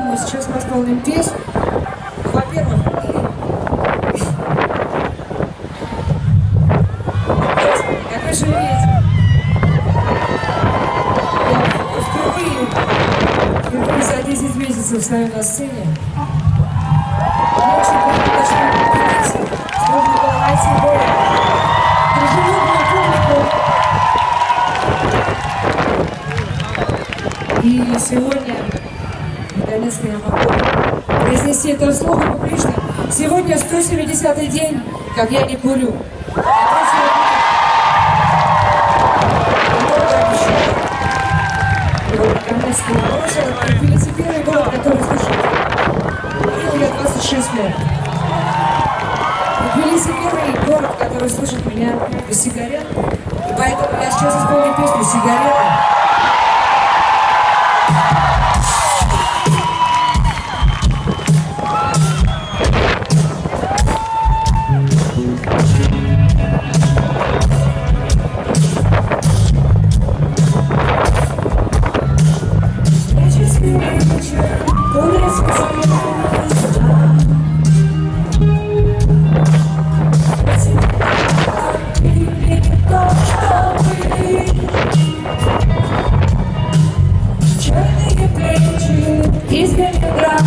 поэтому сейчас мы исполним песню. Во-первых, как вы видите, я впервые, впервые за 10 месяцев стою на сцене. Мне очень приятно, что вы видите, можно было найти более дружелюбную публику. И сегодня, наконец-то, я могу произнести это слово публично. Сегодня 170-й день, как я не курю. И наконец-то, я бросила Тбилиси первый город, который слышит. Курил я 26 лет. Тбилиси первый город, который слышит меня без сигарет. И поэтому я сейчас исполню песню «Сигарет». из Ленинграда.